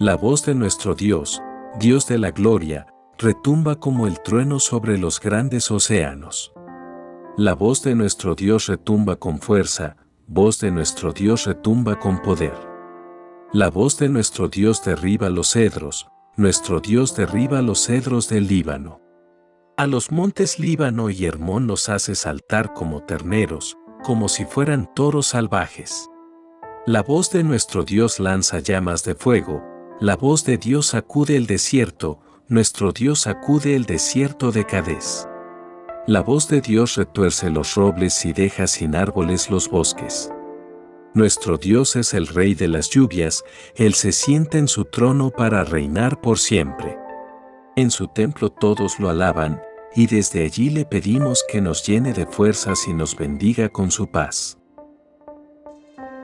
La voz de nuestro Dios, Dios de la gloria, retumba como el trueno sobre los grandes océanos. La voz de nuestro Dios retumba con fuerza, voz de nuestro Dios retumba con poder. La voz de nuestro Dios derriba los cedros, nuestro Dios derriba los cedros del Líbano. A los montes Líbano y Hermón los hace saltar como terneros, como si fueran toros salvajes. La voz de nuestro Dios lanza llamas de fuego, la voz de Dios sacude el desierto, nuestro Dios sacude el desierto de Cadés. La voz de Dios retuerce los robles y deja sin árboles los bosques. Nuestro Dios es el Rey de las lluvias, Él se sienta en su trono para reinar por siempre. En su templo todos lo alaban, y desde allí le pedimos que nos llene de fuerzas y nos bendiga con su paz.